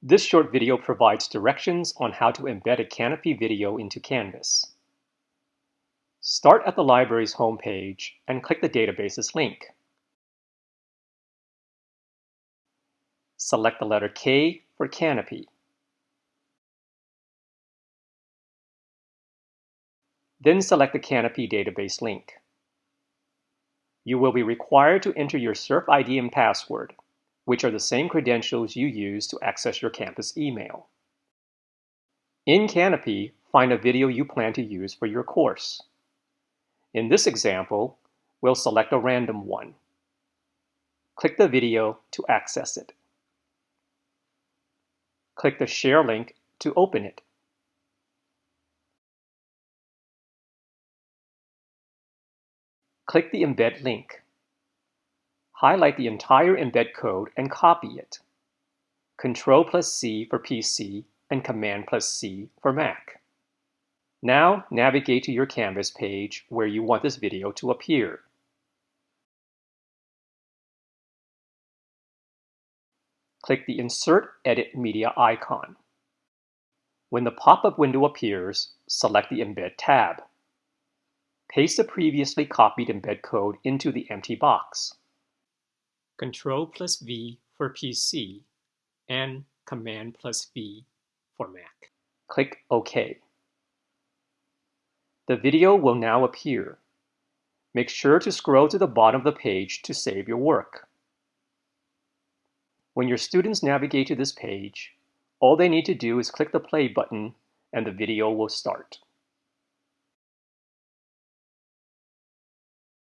This short video provides directions on how to embed a Kanopy video into Canvas. Start at the library's homepage and click the Databases link. Select the letter K for Kanopy. Then select the Kanopy database link. You will be required to enter your CERF ID and password which are the same credentials you use to access your campus email. In Kanopy, find a video you plan to use for your course. In this example, we'll select a random one. Click the video to access it. Click the Share link to open it. Click the Embed link highlight the entire embed code and copy it. Control plus C for PC and Command plus C for Mac. Now navigate to your Canvas page where you want this video to appear. Click the Insert Edit Media icon. When the pop-up window appears, select the Embed tab. Paste the previously copied embed code into the empty box. Control plus V for PC, and Command plus V for Mac. Click OK. The video will now appear. Make sure to scroll to the bottom of the page to save your work. When your students navigate to this page, all they need to do is click the play button and the video will start.